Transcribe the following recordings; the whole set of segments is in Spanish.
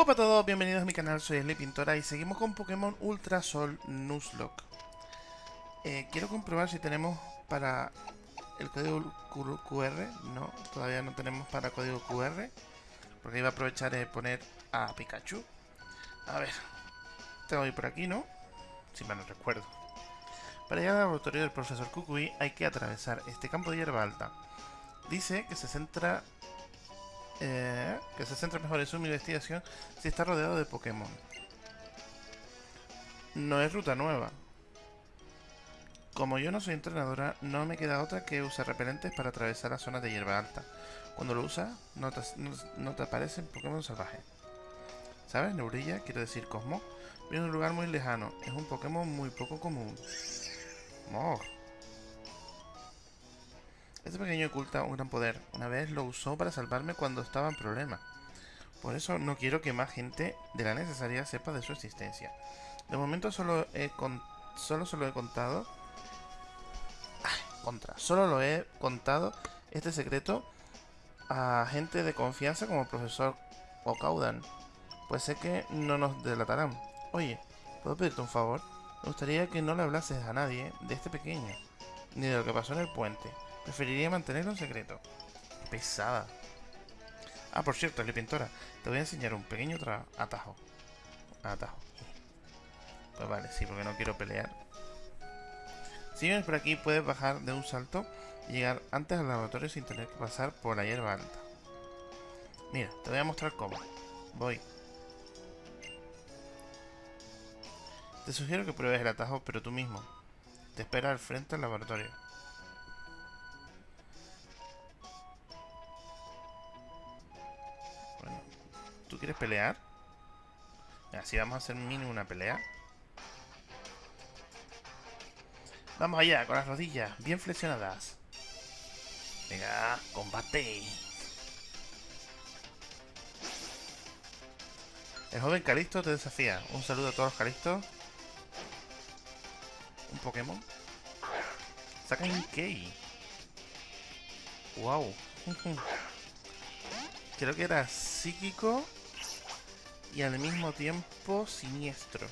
Hola a todos, bienvenidos a mi canal, soy Sly Pintora y seguimos con Pokémon Ultra Sol Nuzlocke. Eh, quiero comprobar si tenemos para el código QR, no, todavía no tenemos para código QR, porque iba a aprovechar de poner a Pikachu. A ver, tengo que ir por aquí, ¿no? Si me no recuerdo. Para llegar al laboratorio del profesor Kukui hay que atravesar este campo de hierba alta. Dice que se centra eh, que se centra mejor en su investigación si está rodeado de Pokémon. No es ruta nueva. Como yo no soy entrenadora, no me queda otra que usar repelentes para atravesar las zonas de hierba alta. Cuando lo usas, no te, no, te aparecen Pokémon salvajes. ¿Sabes? Neurilla, quiero decir Cosmo, viene de un lugar muy lejano. Es un Pokémon muy poco común. Mor. Este pequeño oculta un gran poder. Una vez lo usó para salvarme cuando estaba en problemas. Por eso no quiero que más gente de la necesaria sepa de su existencia. De momento solo he solo se he contado. contra. Solo lo he contado este secreto a gente de confianza como el profesor Okaudan. Pues sé que no nos delatarán. Oye, ¿puedo pedirte un favor? Me gustaría que no le hablases a nadie de este pequeño, ni de lo que pasó en el puente. Preferiría mantenerlo en secreto. pesada. Ah, por cierto, la pintora. Te voy a enseñar un pequeño atajo. Atajo. Pues vale, sí, porque no quiero pelear. Si vienes por aquí, puedes bajar de un salto y llegar antes al laboratorio sin tener que pasar por la hierba alta. Mira, te voy a mostrar cómo. Voy. Te sugiero que pruebes el atajo, pero tú mismo. Te espera al frente del laboratorio. ¿Tú quieres pelear? Así vamos a hacer mínimo una pelea. Vamos allá, con las rodillas bien flexionadas. Venga, combate. El joven Calisto te desafía. Un saludo a todos los Calistos. Un Pokémon. Saca un Key. Wow. Creo que era psíquico y al mismo tiempo siniestro.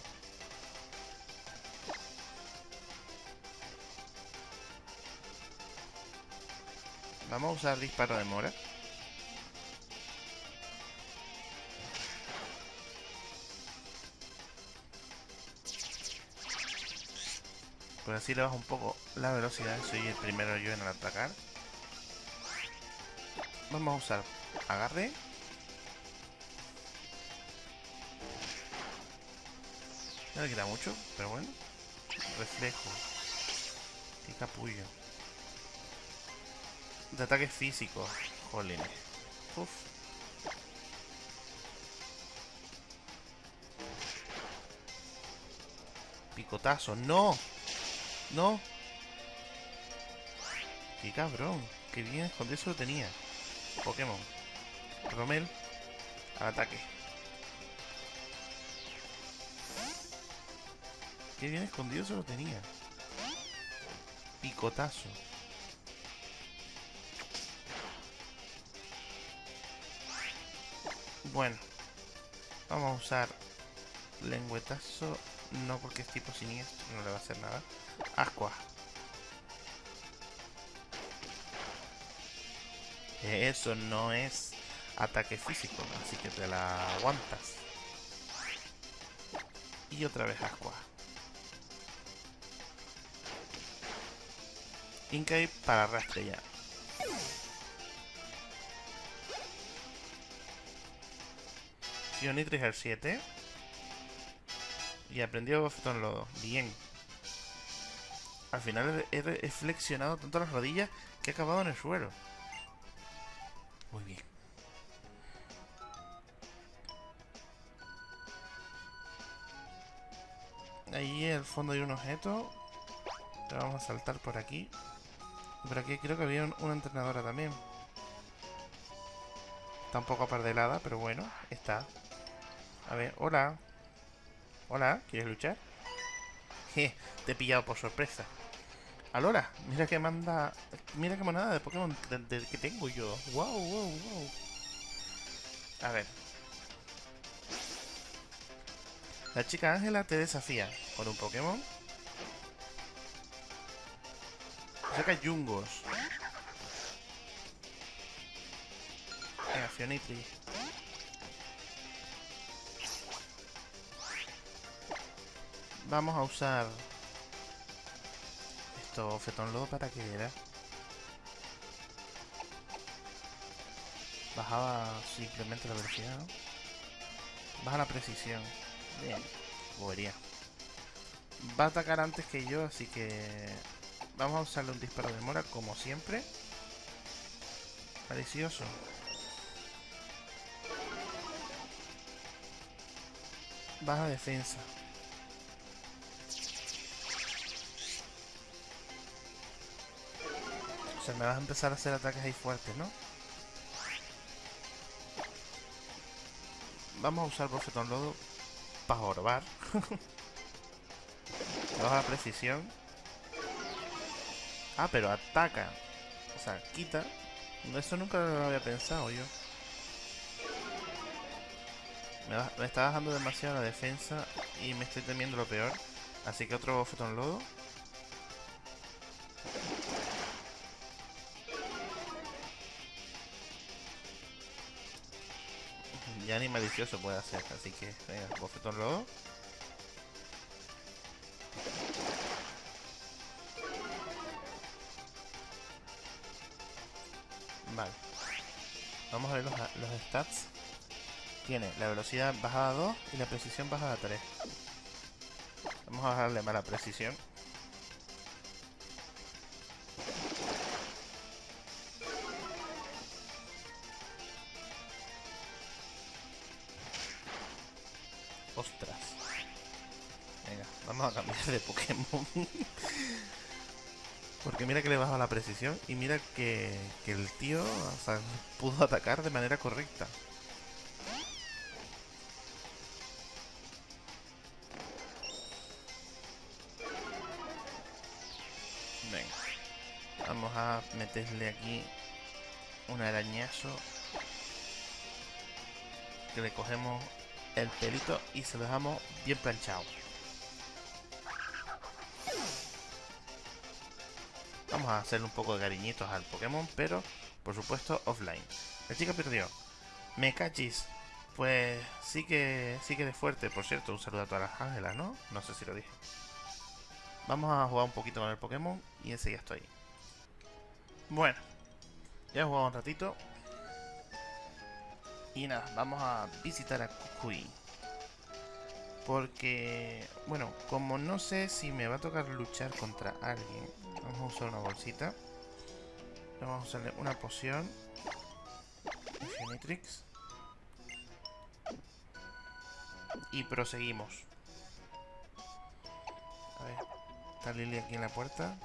Vamos a usar disparo de mora. Pues así le bajo un poco la velocidad. Soy el primero yo en atacar. Vamos a usar agarre No le queda mucho, pero bueno. Reflejo. Qué capullo. De ataque físico. Jolín. Uf. Picotazo. ¡No! ¡No! ¡Qué cabrón! ¡Qué bien escondido eso lo tenía! Pokémon. Romel. Al ataque. Qué bien escondido se lo tenía. Picotazo. Bueno. Vamos a usar lengüetazo. No porque es tipo siniestro, no le va a hacer nada. Ascua. Eso no es ataque físico, así que te la aguantas. Y otra vez Ascua. Inkay para arrastre ya. Sionitris al 7. Y aprendió Bofetón Lodo. Bien. Al final he, flexionado tanto las rodillas que he acabado en el suelo. Muy bien. Ahí en el fondo hay un objeto. vamos a saltar por aquí. Por aquí creo que había una entrenadora también. Está un poco apardelada, pero bueno, está. A ver, hola. Hola, ¿quieres luchar? te he pillado por sorpresa. Alora, mira que manda... Mira qué monada de Pokémon que tengo yo. Wow, wow, wow. A ver. La chica Ángela te desafía con un Pokémon. Saca Jungos. Venga, Fionitri. Vamos a usar esto, Fetón Lodo, para que era. Bajaba simplemente la velocidad. Baja la precisión. Bien, bobería. Va a atacar antes que yo, así que... Vamos a usarle un disparo de mora, como siempre. Malicioso. Baja defensa. O sea, me vas a empezar a hacer ataques ahí fuertes, ¿no? Vamos a usar Bofetón Lodo para jorbar. Baja precisión. Ah, pero ataca. O sea, quita. Eso nunca lo había pensado yo. Me, está bajando demasiado la defensa y me estoy temiendo lo peor. Así que otro bofetón lodo. Ya ni malicioso puede hacer, así que venga, bofetón lodo. Vale. Vamos a ver los, stats. Tiene la velocidad bajada a 2 y la precisión bajada a 3. Vamos a bajarle más la precisión. Ostras. Venga, vamos a cambiar de Pokémon. Porque mira que le baja la precisión y mira que, el tío pudo atacar de manera correcta. Venga. Vamos a meterle aquí un arañazo. Que le cogemos el pelito y se lo dejamos bien planchado. Vamos a hacerle un poco de cariñitos al Pokémon, pero por supuesto offline. La chica perdió. Me cachis. Pues sí que sí que de fuerte, por cierto, un saludo a todas las ángelas, ¿no? No sé si lo dije. Vamos a jugar un poquito con el Pokémon y enseguida estoy. Bueno, ya he jugado un ratito. Y nada, vamos a visitar a Kukui. Porque, bueno, como no sé si me va a tocar luchar contra alguien, vamos a usar una bolsita. Vamos a usarle una poción. Infinitrix. Y proseguimos. A ver, está Lily aquí en la puerta.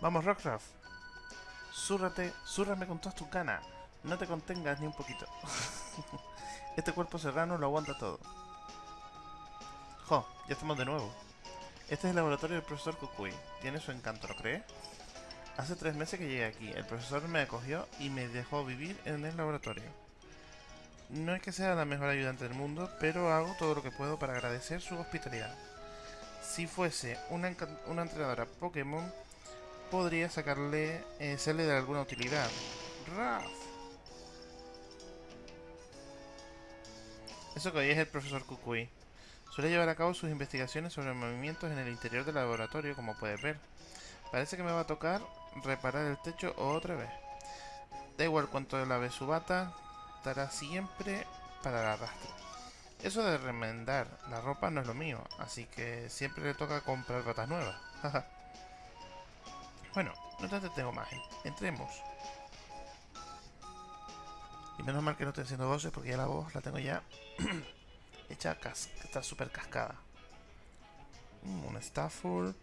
Vamos, Rockruff. Zúrrate, zúrrame con todas tus ganas. No te contengas ni un poquito. este cuerpo serrano lo aguanta todo. Jo, ya estamos de nuevo. Este es el laboratorio del profesor Kukui. Tiene su encanto, ¿no crees? Hace tres meses que llegué aquí. El profesor me acogió y me dejó vivir en el laboratorio. No es que sea la mejor ayudante del mundo, pero hago todo lo que puedo para agradecer su hospitalidad. Si fuese una, una entrenadora Pokémon, podría sacarle, eh, serle de alguna utilidad. Raf. Eso que hoy es el profesor Kukui. Suele llevar a cabo sus investigaciones sobre movimientos en el interior del laboratorio, como puedes ver. Parece que me va a tocar reparar el techo otra vez. Da igual cuánto lave su bata, estará siempre para el arrastre. Eso de remendar la ropa no es lo mío, así que siempre le toca comprar batas nuevas. bueno, no te entretengo más, entremos. Y menos mal que no estoy haciendo voces porque ya la voz la tengo ya hecha está súper cascada. Mm, un Stafford.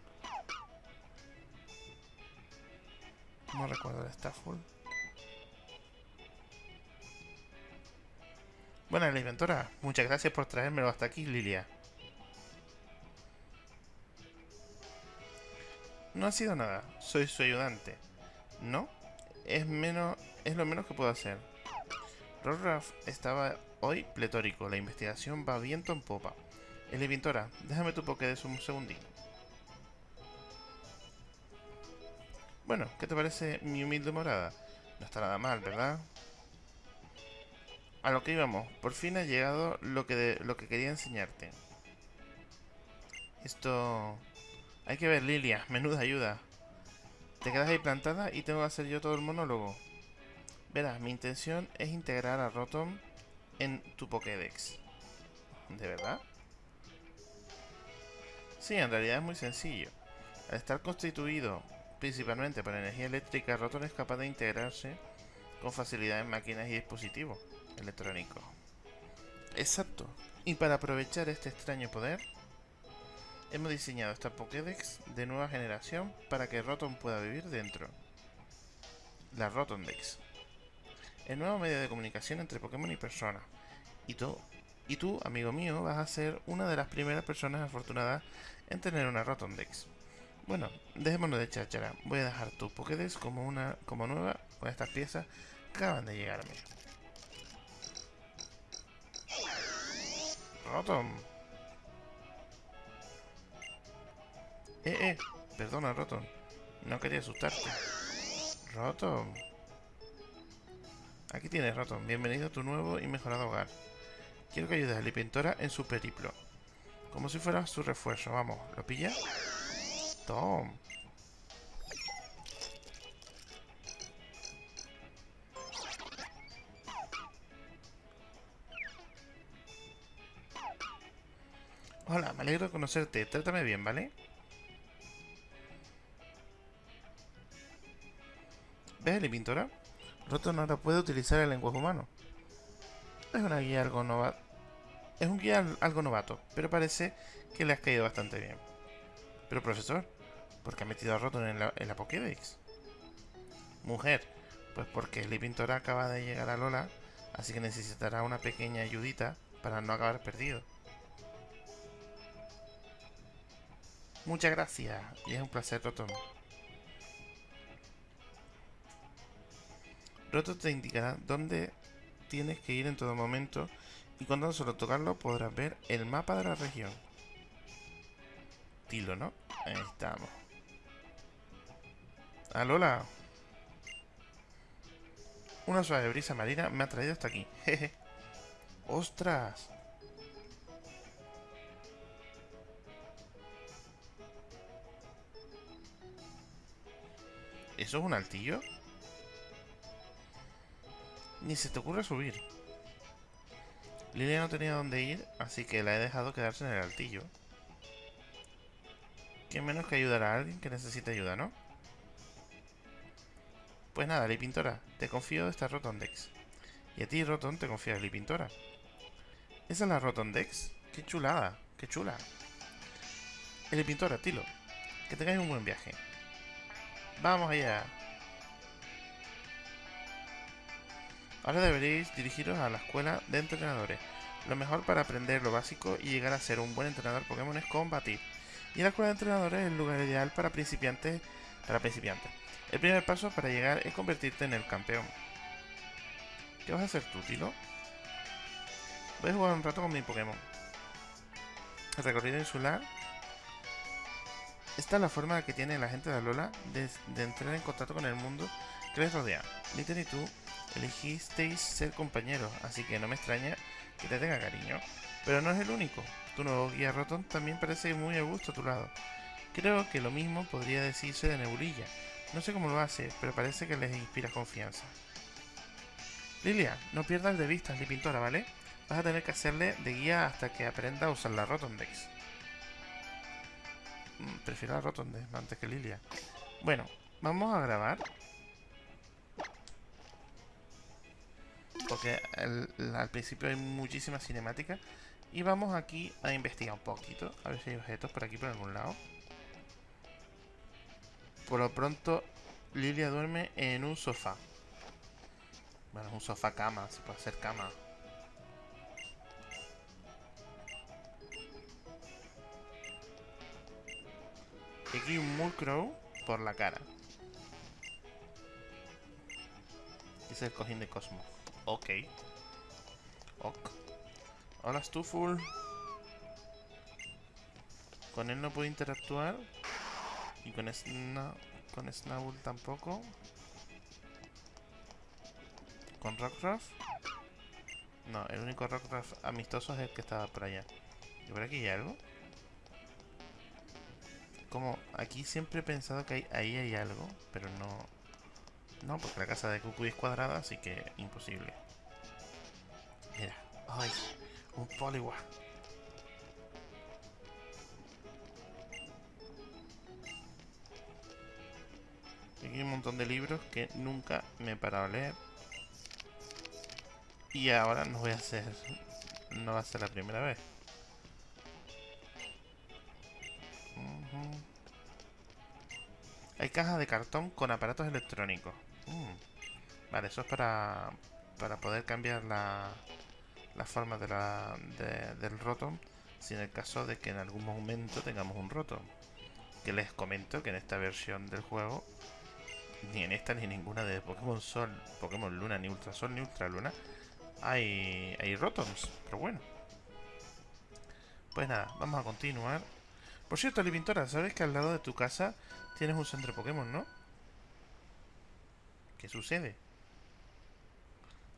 No recuerdo el Stafford. Bueno, la inventora, muchas gracias por traérmelo hasta aquí, Lilia. No ha sido nada, soy su ayudante. ¿No? Es menos... es lo menos que puedo hacer. Rollruff estaba hoy pletórico. La investigación va viento en popa. Elivintora, déjame tu Pokédex un segundín. Bueno, ¿qué te parece mi humilde morada? No está nada mal, ¿verdad? A lo que íbamos, por fin ha llegado lo que, lo que quería enseñarte. Esto... Hay que ver, Lilia, menuda ayuda. Te quedas ahí plantada y tengo que hacer yo todo el monólogo. Verás, mi intención es integrar a Rotom en tu Pokédex. ¿De verdad? Sí, en realidad es muy sencillo. Al estar constituido principalmente por energía eléctrica, Rotom es capaz de integrarse con facilidad en máquinas y dispositivos electrónicos. Exacto. Y para aprovechar este extraño poder, hemos diseñado esta Pokédex de nueva generación para que Rotom pueda vivir dentro. La Rotomdex. El nuevo medio de comunicación entre Pokémon y personas. Y tú, amigo mío, vas a ser una de las primeras personas afortunadas en tener una Rotomdex. Bueno, dejémonos de cháchara. Voy a dejar tu Pokédex como una como nueva con estas piezas que acaban de llegarme. Rotom. Eh, eh. Perdona, Rotom. No quería asustarte. Rotom. Aquí tienes, Rotom. Bienvenido a tu nuevo y mejorado hogar. Quiero que ayudes a Lipintora en su periplo. Como si fuera su refuerzo. Vamos, ¿lo pilla? Tom. Hola, me alegro de conocerte. Trátame bien, ¿vale? ¿Ves, Lipintora? Rotom ahora puede utilizar el lenguaje humano. Es una guía algo novato. Es un guía algo novato, pero parece que le has caído bastante bien. Pero profesor, ¿Por qué ha metido a Rotom en la, en Pokédex? Mujer, pues porque el Pintora acaba de llegar a Lola, así que necesitará una pequeña ayudita para no acabar perdido. Muchas gracias, y es un placer, Rotom. Rotom te indicará dónde tienes que ir en todo momento y cuando solo tocarlo podrás ver el mapa de la región. Tilo, ¿no? Ahí estamos. Alola. Una suave brisa marina me ha traído hasta aquí. Jeje. ¡Ostras! ¿Eso es un altillo? Ni se te ocurre subir. Lilia no tenía dónde ir, así que la he dejado quedarse en el altillo. ¿Qué menos que ayudar a alguien que necesite ayuda, no? Pues nada, Pintora, te confío de esta Rotondex. Y a ti, Roton, te confío de Pintora. ¿Esa es la Rotondex? ¡Qué chulada! ¡Qué chula! Pintora, Tilo, que tengáis un buen viaje. ¡Vamos allá! Ahora deberéis dirigiros a la escuela de entrenadores. Lo mejor para aprender lo básico y llegar a ser un buen entrenador Pokémon es combatir. Y la escuela de entrenadores es el lugar ideal para principiantes. Para principiantes. El primer paso para llegar es convertirte en el campeón. ¿Qué vas a hacer tú, Tilo? Voy a jugar un rato con mi Pokémon. El recorrido insular. Esta es la forma que tiene la gente de Alola de, entrar en contacto con el mundo que les rodea. Litten y tú elegisteis ser compañeros, así que no me extraña que te tenga cariño. Pero no es el único. Tu nuevo guía Rotom también parece muy a gusto a tu lado. Creo que lo mismo podría decirse de Nebulilla, no sé cómo lo hace, pero parece que les inspira confianza. Lilia, no pierdas de vista mi pintora, ¿vale? Vas a tener que hacerle de guía hasta que aprenda a usar la Rotondex. Mm, prefiero la Rotondex antes que Lilia. Bueno, vamos a grabar. Porque al principio hay muchísimas cinemáticas. Y vamos aquí a investigar un poquito. A ver si hay objetos por aquí por algún lado. Por lo pronto, Lilia duerme en un sofá. Bueno, un sofá cama, se puede hacer cama. Y aquí un Murkrow por la cara. es el cojín de Cosmo. Ok. Ok. Hola, Stuful. Con él no puedo interactuar. Y con, Sna con Snowball tampoco. Con Rockruff. No, el único Rockruff amistoso es el que estaba por allá. ¿Y por aquí hay algo? Como aquí siempre he pensado que ahí hay algo, pero no... No, porque la casa de Cucuy es cuadrada, así que imposible. Mira, ¡ay! Un Poliwag. Aquí hay un montón de libros que nunca me he parado a leer. Y ahora no voy a hacer... No va a ser la primera vez. Hay cajas de cartón con aparatos electrónicos. Mm. Vale, eso es para, para poder cambiar la, la forma de la, del rotom si en el caso de que en algún momento tengamos un rotom. Que les comento que en esta versión del juego, ni en esta ni en ninguna de Pokémon Sol, Pokémon Luna, ni Ultra Sol, ni Ultra Luna, hay, hay rotoms. Pero bueno. Pues nada, vamos a continuar. Por cierto, Pintora, ¿sabes que al lado de tu casa tienes un centro Pokémon, no? ¿Qué sucede?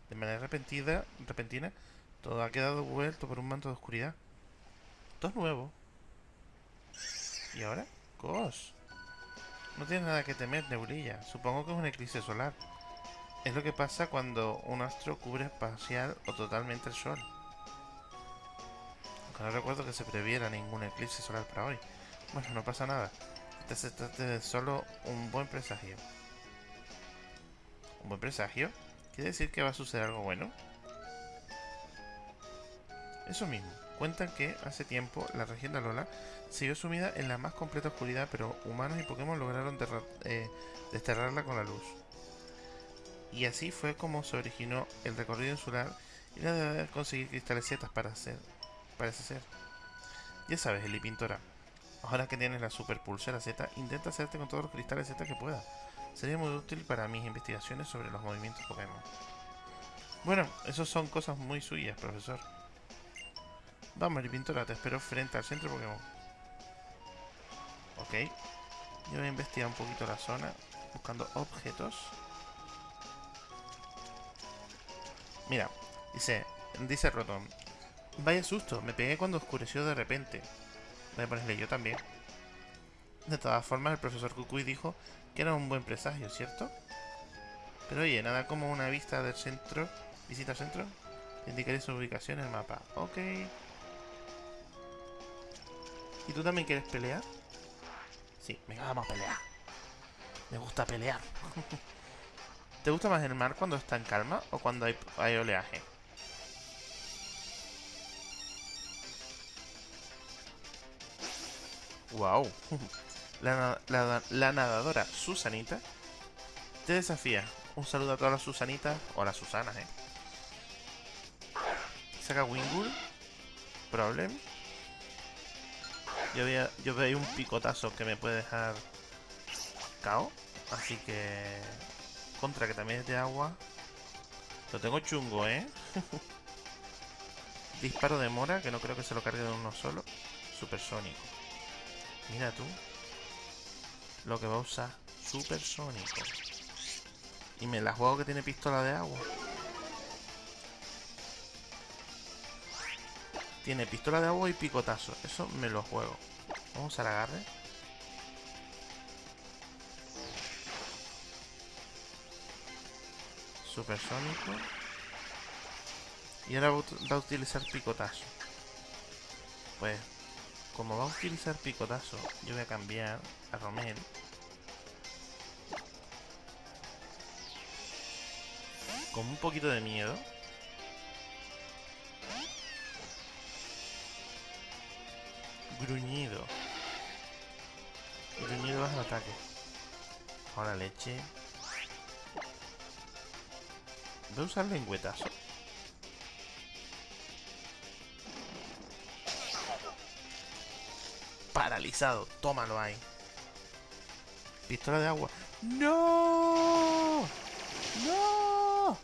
De manera repentina, repentina, todo ha quedado vuelto por un manto de oscuridad. Todo es nuevo. ¿Y ahora? Cos. No tienes nada que temer, Neblilla. Supongo que es un eclipse solar. Es lo que pasa cuando un astro cubre parcial o totalmente el sol. Aunque no recuerdo que se previera ningún eclipse solar para hoy. Bueno, no pasa nada. Este se trata de solo un buen presagio. ¿Un buen presagio? ¿Quiere decir que va a suceder algo bueno? Eso mismo. Cuentan que hace tiempo la región de Alola siguió sumida en la más completa oscuridad, pero humanos y Pokémon lograron eh, desterrarla con la luz. Y así fue como se originó el recorrido insular y la de conseguir cristales para hacer, parece ser. Ya sabes, Eli Pintora. Ahora que tienes la super pulsera Z, intenta hacerte con todos los cristales Z que pueda. Sería muy útil para mis investigaciones sobre los movimientos Pokémon. Bueno, eso son cosas muy suyas, profesor. Vamos, Pintora, te espero frente al centro Pokémon. Ok. Yo voy a investigar un poquito la zona, buscando objetos. Mira, dice, dice Rotom. Vaya susto, me pegué cuando oscureció de repente. Voy a ponerle yo también. De todas formas, el profesor Kukui dijo que era un buen presagio, ¿cierto? Pero oye, nada como una vista del centro. Visita al centro. Indicaré su ubicación en el mapa. Ok. ¿Y tú también quieres pelear? Sí, venga, vamos a pelear. Me gusta pelear. ¿Te gusta más el mar cuando está en calma o cuando hay, hay oleaje? Wow. La, nadadora Susanita te desafía. Un saludo a todas las Susanitas o a las Susanas, eh. Saca Wingull. Problem. Yo veo, yo un picotazo que me puede dejar cao. Así que... Contra, que también es de agua. Lo tengo chungo, ¿eh? Disparo de mora, que no creo que se lo cargue de uno solo. Supersónico. Mira tú. Lo que va a usar. Supersónico. Y me la juego que tiene pistola de agua. Tiene pistola de agua y picotazo. Eso me lo juego. Vamos a agarre. Supersónico. Y ahora va a utilizar picotazo. Pues como va a utilizar picotazo, yo voy a cambiar a Romel. Con un poquito de miedo. Gruñido. Gruñido baja el ataque. Ahora leche. Voy a usar lengüetazo. Paralizado. Tómalo ahí. Pistola de agua. ¡No! ¡No!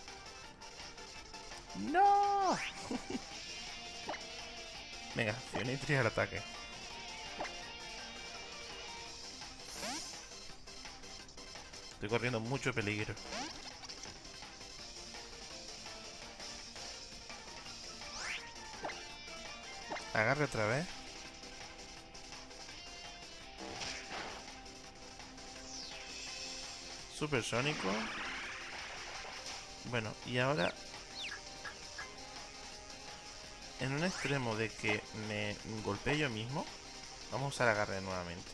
¡No! Venga, Fionitri al ataque. Estoy corriendo mucho peligro. Agarre otra vez. Supersónico. Bueno, y ahora... En un extremo de que me golpee yo mismo, vamos a usar agarre nuevamente.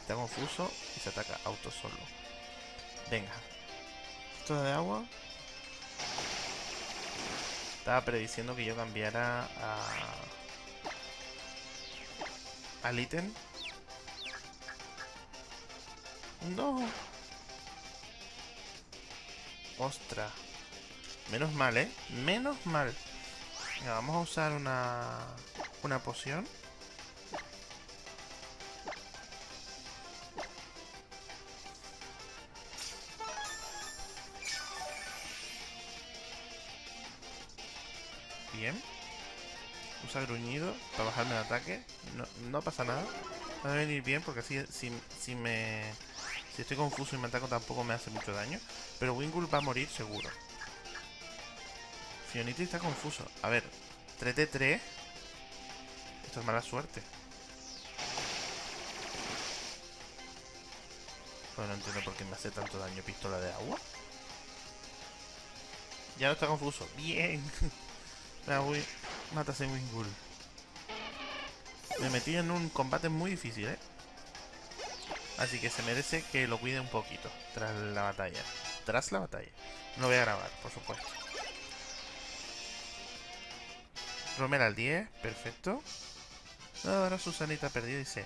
Está confuso y se ataca auto solo. Venga. Esto de agua. Estaba prediciendo que yo cambiara a... al ítem no. Ostras. Menos mal, ¿eh? Menos mal. vamos a usar una... Una poción. Bien. Usa gruñido para bajarme el ataque. No, no pasa nada. Va a venir bien porque así si, si me si estoy confuso y me ataco tampoco me hace mucho daño. Pero Wingul va a morir seguro. Fionity está confuso. A ver, 3D3. Esto es mala suerte. Bueno, no entiendo por qué me hace tanto daño pistola de agua. Ya no está confuso. Bien. Voy. Mátase Wingul. Me metí en un combate muy difícil, ¿eh? Así que se merece que lo cuide un poquito tras la batalla. Tras la batalla. No voy a grabar, por supuesto. Romera al 10, perfecto. Ahora Susanita perdida dice...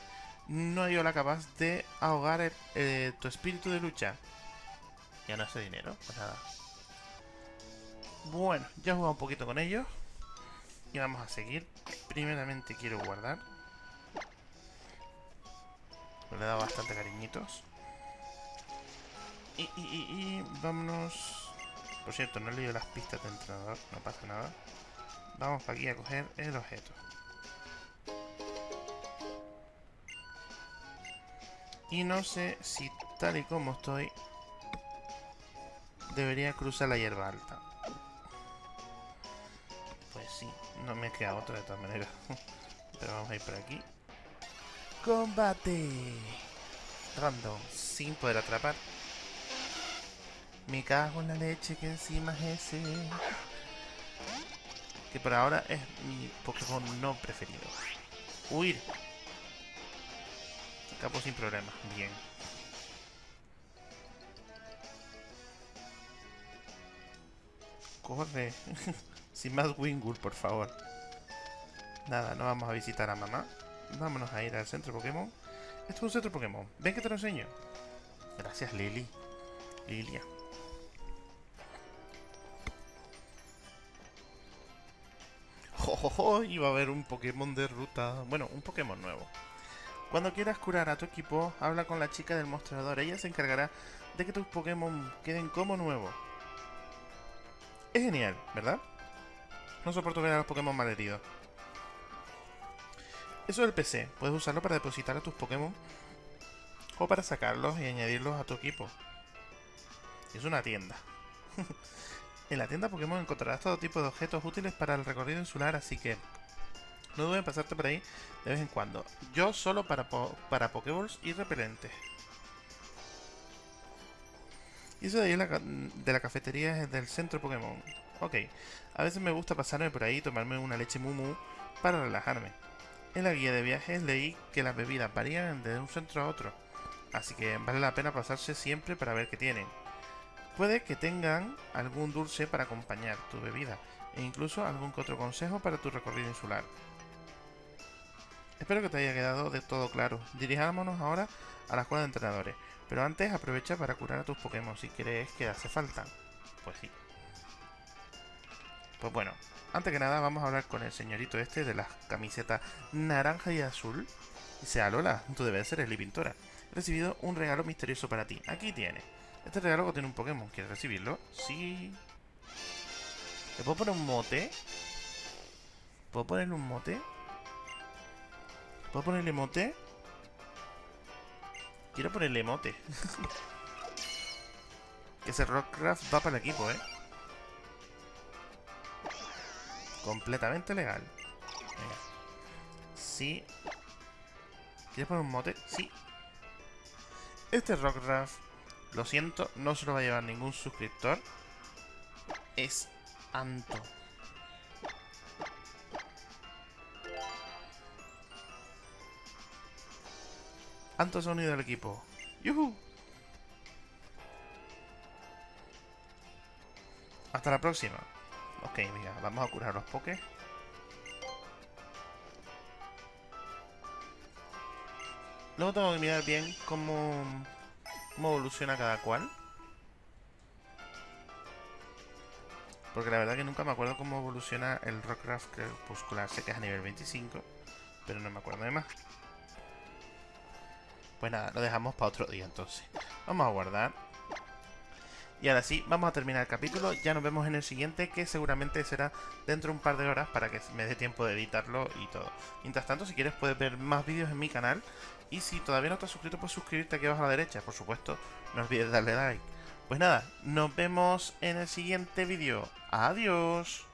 No hay la capaz de ahogar eh, tu espíritu de lucha. Ya no hace dinero, pues nada. Bueno, ya he jugado un poquito con ellos. Y vamos a seguir. Primeramente quiero guardar. Le dado bastante cariñitos. Y, y, y, vámonos... Por cierto, no he leído las pistas de entrenador, no pasa nada. Vamos para aquí a coger el objeto. Y no sé si tal y como estoy, debería cruzar la hierba alta. Pues sí, no me queda otra de todas maneras. Pero vamos a ir por aquí. Combate. Random, sin poder atrapar. Me cago en la leche que encima es ese. Que por ahora es mi Pokémon no preferido. Huir. Capo sin problema. Bien. Corre. sin más Wingull, por favor. Nada, no vamos a visitar a mamá. Vámonos a ir al centro Pokémon. Esto es un centro Pokémon. Ven que te lo enseño. Gracias, Lily. Lilia. ¡Oh, Iba a haber un Pokémon de ruta. Bueno, un Pokémon nuevo. Cuando quieras curar a tu equipo, habla con la chica del mostrador. Ella se encargará de que tus Pokémon queden como nuevos. Es genial, ¿verdad? No soporto ver a los Pokémon malheridos. Eso del PC, puedes usarlo para depositar a tus Pokémon o para sacarlos y añadirlos a tu equipo. Es una tienda. en la tienda Pokémon encontrarás todo tipo de objetos útiles para el recorrido insular, así que no dudes en pasarte por ahí de vez en cuando. Yo solo para, para Pokéballs y repelentes. Y eso de ahí de la cafetería es del centro Pokémon. Ok, a veces me gusta pasarme por ahí y tomarme una leche mumu para relajarme. En la guía de viajes leí que las bebidas varían de un centro a otro, así que vale la pena pasarse siempre para ver qué tienen. Puede que tengan algún dulce para acompañar tu bebida, e incluso algún que otro consejo para tu recorrido insular. Espero que te haya quedado de todo claro. Dirijámonos ahora a la escuela de entrenadores, pero antes aprovecha para curar a tus Pokémon si crees que hace falta. Pues sí. Pues bueno, antes que nada, vamos a hablar con el señorito este de las camisetas naranja y azul. Dice, Lola, tú debes ser el pintora. He recibido un regalo misterioso para ti. Aquí tienes. Este regalo contiene un Pokémon. ¿Quieres recibirlo? Sí. ¿Le puedo poner un mote? ¿Puedo ponerle un mote? ¿Puedo ponerle mote? Quiero ponerle mote. que ese Rockcraft va para el equipo, ¿eh? Completamente legal. Venga. Sí. ¿Quieres poner un mote? Sí. Este Rockcraft, lo siento, no se lo va a llevar ningún suscriptor. Es Anto. Anto se ha unido al equipo. ¡Yuhu! Hasta la próxima. Ok, mira, vamos a curar los pokés. Luego tengo que mirar bien cómo, cómo evoluciona cada cual. Porque la verdad que nunca me acuerdo cómo evoluciona el Rockcraft Crepuscular. Sé que es a nivel 25, pero no me acuerdo de más. Pues nada, lo dejamos para otro día entonces. Vamos a guardar. Y ahora sí, vamos a terminar el capítulo. Ya nos vemos en el siguiente, que seguramente será dentro de un par de horas para que me dé tiempo de editarlo y todo. Mientras tanto, si quieres puedes ver más vídeos en mi canal. Y si todavía no te has suscrito, puedes suscribirte aquí abajo a la derecha. Por supuesto, no olvides darle like. Pues nada, nos vemos en el siguiente vídeo. Adiós.